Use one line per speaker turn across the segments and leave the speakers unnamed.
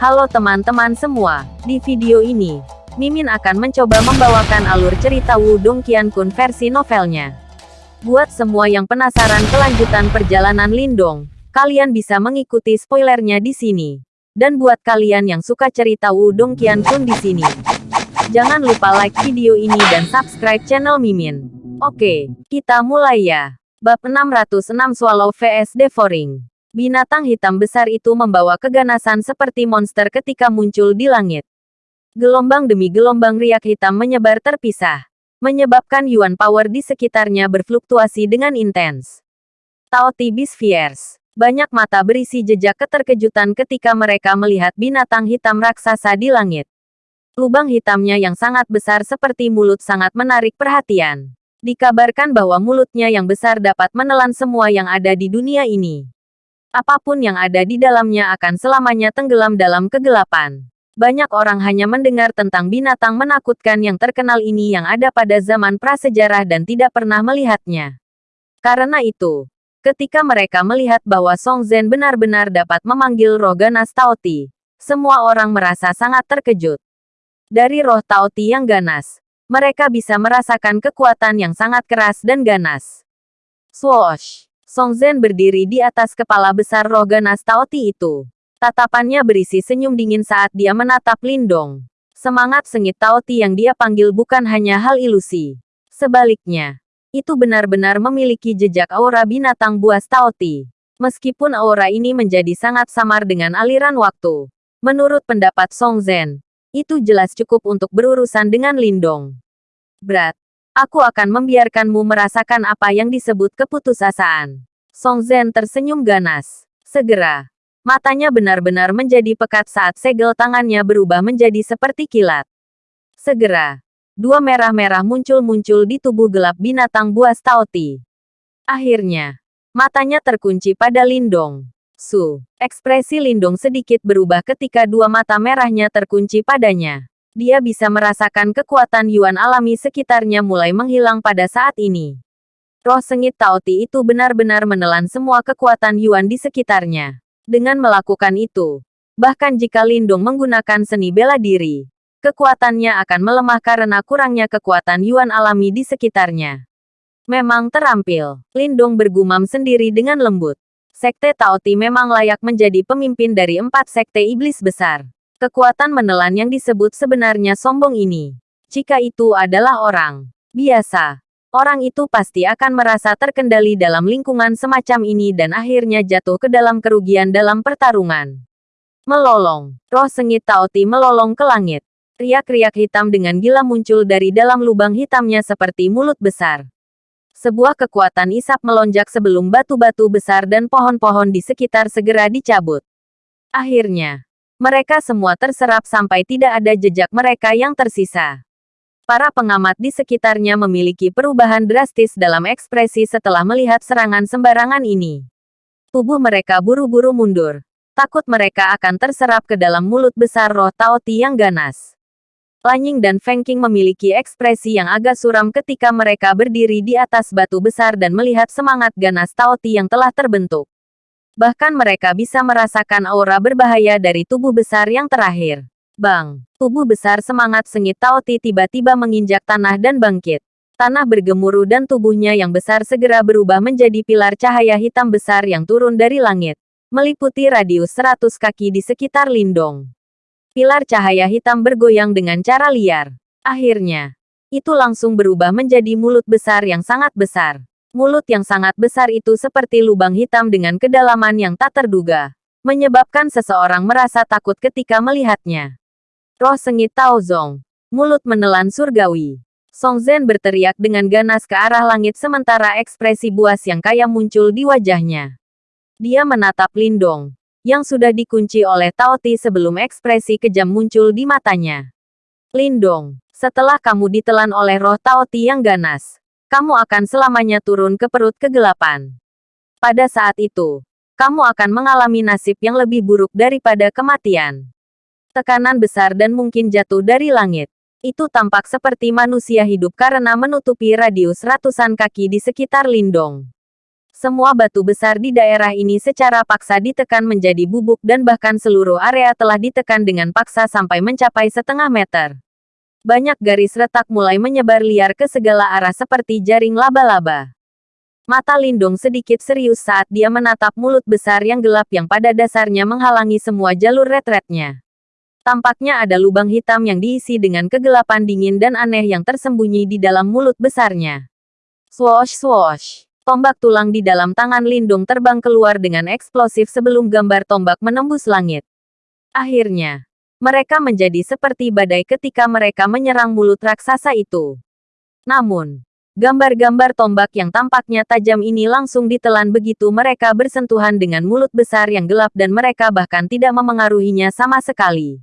Halo teman-teman semua, di video ini, Mimin akan mencoba membawakan alur cerita Wudong Qiankun versi novelnya. Buat semua yang penasaran kelanjutan perjalanan Lindong, kalian bisa mengikuti spoilernya di sini. Dan buat kalian yang suka cerita Wudong Qiankun di sini, jangan lupa like video ini dan subscribe channel Mimin. Oke, kita mulai ya. Bab 606 Swallow vs Devouring. Binatang hitam besar itu membawa keganasan seperti monster ketika muncul di langit. Gelombang demi gelombang riak hitam menyebar terpisah, menyebabkan Yuan Power di sekitarnya berfluktuasi dengan intens. Tao Tibis Fierce. Banyak mata berisi jejak keterkejutan ketika mereka melihat binatang hitam raksasa di langit. Lubang hitamnya yang sangat besar seperti mulut sangat menarik perhatian. Dikabarkan bahwa mulutnya yang besar dapat menelan semua yang ada di dunia ini. Apa pun yang ada di dalamnya akan selamanya tenggelam dalam kegelapan. Banyak orang hanya mendengar tentang binatang menakutkan yang terkenal ini yang ada pada zaman prasejarah dan tidak pernah melihatnya. Karena itu, ketika mereka melihat bahwa Song Zhen benar-benar dapat memanggil roh ganas Taoti, semua orang merasa sangat terkejut. Dari roh Taoti yang ganas, mereka bisa merasakan kekuatan yang sangat keras dan ganas. Swoosh! Song Zhen berdiri di atas kepala besar roh ganas Taoti itu. Tatapannya berisi senyum dingin saat dia menatap Lindong. Semangat sengit Taoti yang dia panggil bukan hanya hal ilusi. Sebaliknya, itu benar-benar memiliki jejak aura binatang buas Taoti. Meskipun aura ini menjadi sangat samar dengan aliran waktu. Menurut pendapat Song Zhen, itu jelas cukup untuk berurusan dengan Lindong. Berat, Aku akan membiarkanmu merasakan apa yang disebut keputusasaan. Song Zhen tersenyum ganas. Segera, matanya benar-benar menjadi pekat saat segel tangannya berubah menjadi seperti kilat. Segera, dua merah-merah muncul-muncul di tubuh gelap binatang buas Taoti. Akhirnya, matanya terkunci pada Lindong. Su, ekspresi Lindong sedikit berubah ketika dua mata merahnya terkunci padanya. Dia bisa merasakan kekuatan Yuan alami sekitarnya mulai menghilang pada saat ini. Roh sengit Taoti itu benar-benar menelan semua kekuatan Yuan di sekitarnya. Dengan melakukan itu, bahkan jika Lindung menggunakan seni bela diri, kekuatannya akan melemah karena kurangnya kekuatan Yuan alami di sekitarnya. Memang terampil, Lindung bergumam sendiri dengan lembut. Sekte Taoti memang layak menjadi pemimpin dari empat sekte iblis besar. Kekuatan menelan yang disebut sebenarnya sombong ini. Jika itu adalah orang biasa, orang itu pasti akan merasa terkendali dalam lingkungan semacam ini dan akhirnya jatuh ke dalam kerugian dalam pertarungan. Melolong, roh sengit Taoti melolong ke langit. Riak-riak hitam dengan gila muncul dari dalam lubang hitamnya seperti mulut besar. Sebuah kekuatan isap melonjak sebelum batu-batu besar dan pohon-pohon di sekitar segera dicabut. Akhirnya, mereka semua terserap sampai tidak ada jejak mereka yang tersisa. Para pengamat di sekitarnya memiliki perubahan drastis dalam ekspresi setelah melihat serangan sembarangan ini. Tubuh mereka buru-buru mundur. Takut mereka akan terserap ke dalam mulut besar roh Taoti yang ganas. Lanying dan Feng Qing memiliki ekspresi yang agak suram ketika mereka berdiri di atas batu besar dan melihat semangat ganas Taoti yang telah terbentuk. Bahkan mereka bisa merasakan aura berbahaya dari tubuh besar yang terakhir. Bang! Tubuh besar semangat sengit Taoti tiba-tiba menginjak tanah dan bangkit. Tanah bergemuruh dan tubuhnya yang besar segera berubah menjadi pilar cahaya hitam besar yang turun dari langit. Meliputi radius 100 kaki di sekitar Lindong. Pilar cahaya hitam bergoyang dengan cara liar. Akhirnya, itu langsung berubah menjadi mulut besar yang sangat besar. Mulut yang sangat besar itu seperti lubang hitam dengan kedalaman yang tak terduga, menyebabkan seseorang merasa takut ketika melihatnya. Roh sengit Taozong, mulut menelan surgawi. Song Zhen berteriak dengan ganas ke arah langit sementara ekspresi buas yang kaya muncul di wajahnya. Dia menatap Lindong, yang sudah dikunci oleh Tao Ti sebelum ekspresi kejam muncul di matanya. Lindong, setelah kamu ditelan oleh roh Tao Ti yang ganas, kamu akan selamanya turun ke perut kegelapan. Pada saat itu, kamu akan mengalami nasib yang lebih buruk daripada kematian. Tekanan besar dan mungkin jatuh dari langit. Itu tampak seperti manusia hidup karena menutupi radius ratusan kaki di sekitar Lindong. Semua batu besar di daerah ini secara paksa ditekan menjadi bubuk dan bahkan seluruh area telah ditekan dengan paksa sampai mencapai setengah meter. Banyak garis retak mulai menyebar liar ke segala arah seperti jaring laba-laba. Mata Lindung sedikit serius saat dia menatap mulut besar yang gelap yang pada dasarnya menghalangi semua jalur retretnya. Tampaknya ada lubang hitam yang diisi dengan kegelapan dingin dan aneh yang tersembunyi di dalam mulut besarnya. Swoosh swoosh. Tombak tulang di dalam tangan Lindung terbang keluar dengan eksplosif sebelum gambar tombak menembus langit. Akhirnya, mereka menjadi seperti badai ketika mereka menyerang mulut raksasa itu. Namun, gambar-gambar tombak yang tampaknya tajam ini langsung ditelan begitu mereka bersentuhan dengan mulut besar yang gelap dan mereka bahkan tidak memengaruhinya sama sekali.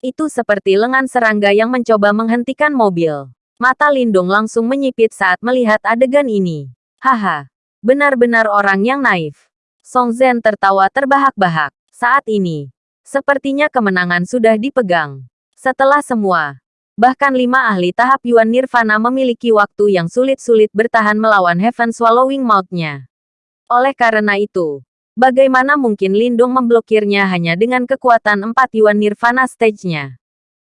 Itu seperti lengan serangga yang mencoba menghentikan mobil. Mata Lindung langsung menyipit saat melihat adegan ini. Haha, benar-benar orang yang naif. Song Zhen tertawa terbahak-bahak. Saat ini, sepertinya kemenangan sudah dipegang. Setelah semua, bahkan lima ahli tahap Yuan Nirvana memiliki waktu yang sulit-sulit bertahan melawan Heaven Swallowing Mouth-nya. Oleh karena itu, bagaimana mungkin Lindung memblokirnya hanya dengan kekuatan empat Yuan Nirvana stage-nya?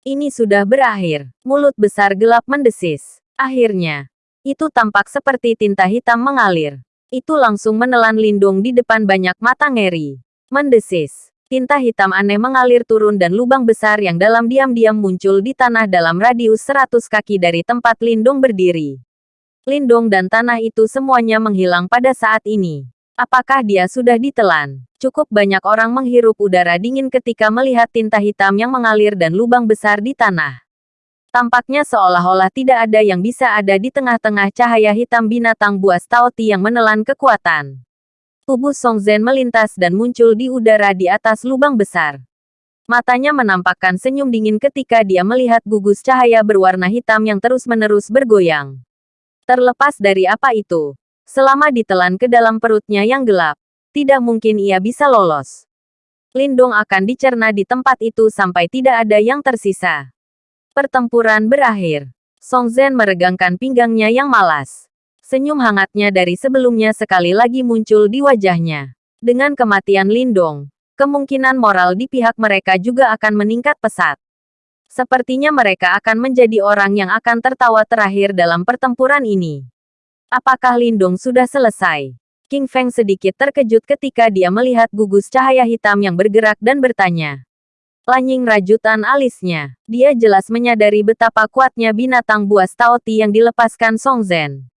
Ini sudah berakhir. Mulut besar gelap mendesis. Akhirnya, itu tampak seperti tinta hitam mengalir. Itu langsung menelan Lindung di depan banyak mata ngeri. Mendesis. Tinta hitam aneh mengalir turun dan lubang besar yang dalam diam-diam muncul di tanah dalam radius 100 kaki dari tempat Lindung berdiri. Lindung dan tanah itu semuanya menghilang pada saat ini. Apakah dia sudah ditelan? Cukup banyak orang menghirup udara dingin ketika melihat tinta hitam yang mengalir dan lubang besar di tanah. Tampaknya seolah-olah tidak ada yang bisa ada di tengah-tengah cahaya hitam binatang buas Taoti yang menelan kekuatan. Tubuh Song Zhen melintas dan muncul di udara di atas lubang besar. Matanya menampakkan senyum dingin ketika dia melihat gugus cahaya berwarna hitam yang terus-menerus bergoyang. Terlepas dari apa itu, selama ditelan ke dalam perutnya yang gelap, tidak mungkin ia bisa lolos. Lindung akan dicerna di tempat itu sampai tidak ada yang tersisa. Pertempuran berakhir. Song Zhen meregangkan pinggangnya yang malas. Senyum hangatnya dari sebelumnya sekali lagi muncul di wajahnya. Dengan kematian Lindong, kemungkinan moral di pihak mereka juga akan meningkat pesat. Sepertinya mereka akan menjadi orang yang akan tertawa terakhir dalam pertempuran ini. Apakah Lindong sudah selesai? King Feng sedikit terkejut ketika dia melihat gugus cahaya hitam yang bergerak dan bertanya. Lanying rajutan alisnya. Dia jelas menyadari betapa kuatnya binatang buas Taoti yang dilepaskan Song Zhen.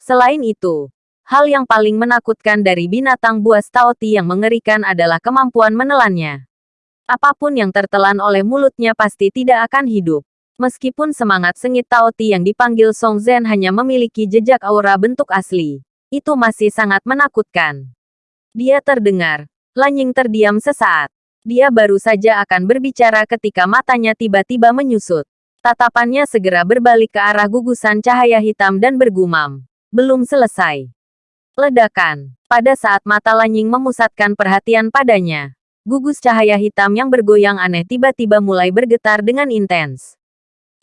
Selain itu, hal yang paling menakutkan dari binatang buas Taoti yang mengerikan adalah kemampuan menelannya. Apa pun yang tertelan oleh mulutnya pasti tidak akan hidup. Meskipun semangat sengit Taoti yang dipanggil Song Zhen hanya memiliki jejak aura bentuk asli, itu masih sangat menakutkan. Dia terdengar. Lanying terdiam sesaat. Dia baru saja akan berbicara ketika matanya tiba-tiba menyusut. Tatapannya segera berbalik ke arah gugusan cahaya hitam dan bergumam. Belum selesai. Ledakan. Pada saat mata Lanying memusatkan perhatian padanya, gugus cahaya hitam yang bergoyang aneh tiba-tiba mulai bergetar dengan intens.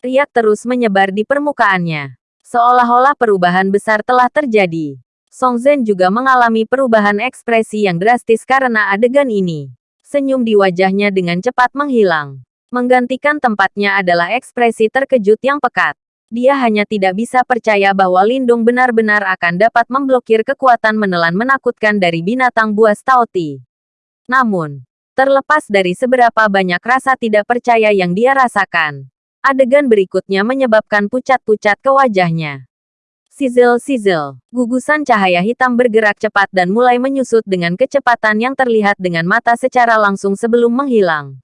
Riak terus menyebar di permukaannya. Seolah-olah perubahan besar telah terjadi. Song Zhen juga mengalami perubahan ekspresi yang drastis karena adegan ini. Senyum di wajahnya dengan cepat menghilang. Menggantikan tempatnya adalah ekspresi terkejut yang pekat. Dia hanya tidak bisa percaya bahwa Lindung benar-benar akan dapat memblokir kekuatan menelan menakutkan dari binatang buas Taoti. Namun, terlepas dari seberapa banyak rasa tidak percaya yang dia rasakan, adegan berikutnya menyebabkan pucat-pucat ke wajahnya. Sizzle-sizzle. Gugusan cahaya hitam bergerak cepat dan mulai menyusut dengan kecepatan yang terlihat dengan mata secara langsung sebelum menghilang.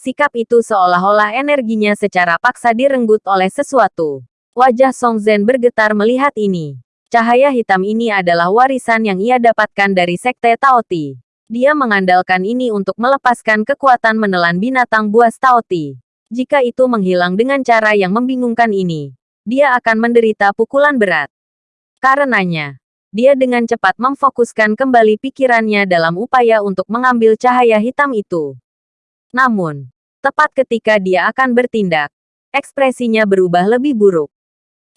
Sikap itu seolah-olah energinya secara paksa direnggut oleh sesuatu. Wajah Song Zhen bergetar melihat ini. Cahaya hitam ini adalah warisan yang ia dapatkan dari Sekte Taoti. Dia mengandalkan ini untuk melepaskan kekuatan menelan binatang buas Taoti. Jika itu menghilang dengan cara yang membingungkan ini, dia akan menderita pukulan berat. Karenanya, dia dengan cepat memfokuskan kembali pikirannya dalam upaya untuk mengambil cahaya hitam itu. Namun, tepat ketika dia akan bertindak, ekspresinya berubah lebih buruk.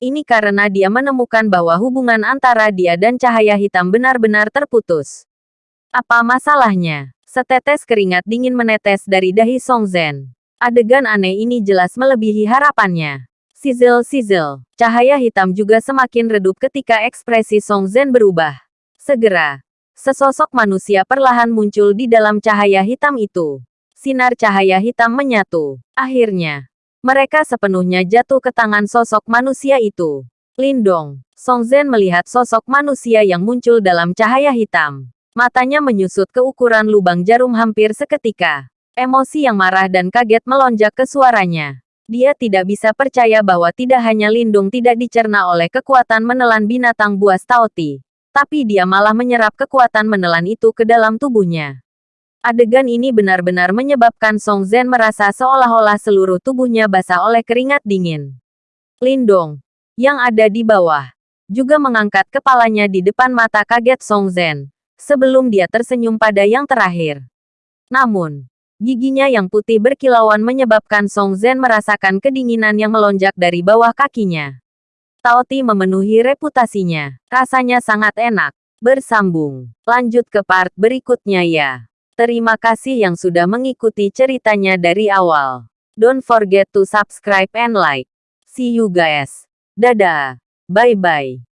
Ini karena dia menemukan bahwa hubungan antara dia dan cahaya hitam benar-benar terputus. Apa masalahnya? Setetes keringat dingin menetes dari dahi Song Zhen. Adegan aneh ini jelas melebihi harapannya. Sizzle-sizzle. Cahaya hitam juga semakin redup ketika ekspresi Song Zhen berubah. Segera, sesosok manusia perlahan muncul di dalam cahaya hitam itu. Sinar cahaya hitam menyatu. Akhirnya, mereka sepenuhnya jatuh ke tangan sosok manusia itu. Lindong, Song Zhen melihat sosok manusia yang muncul dalam cahaya hitam. Matanya menyusut ke ukuran lubang jarum hampir seketika. Emosi yang marah dan kaget melonjak ke suaranya. Dia tidak bisa percaya bahwa tidak hanya Lindung tidak dicerna oleh kekuatan menelan binatang buas Taoti, tapi dia malah menyerap kekuatan menelan itu ke dalam tubuhnya. Adegan ini benar-benar menyebabkan Song Zhen merasa seolah-olah seluruh tubuhnya basah oleh keringat dingin. Lindong, yang ada di bawah, juga mengangkat kepalanya di depan mata kaget Song Zhen, sebelum dia tersenyum pada yang terakhir. Namun, Giginya yang putih berkilauan menyebabkan Song Zhen merasakan kedinginan yang melonjak dari bawah kakinya. Taoti memenuhi reputasinya. Rasanya sangat enak. Bersambung. Lanjut ke part berikutnya ya. Terima kasih yang sudah mengikuti ceritanya dari awal. Don't forget to subscribe and like. See you guys. Dadah. Bye-bye.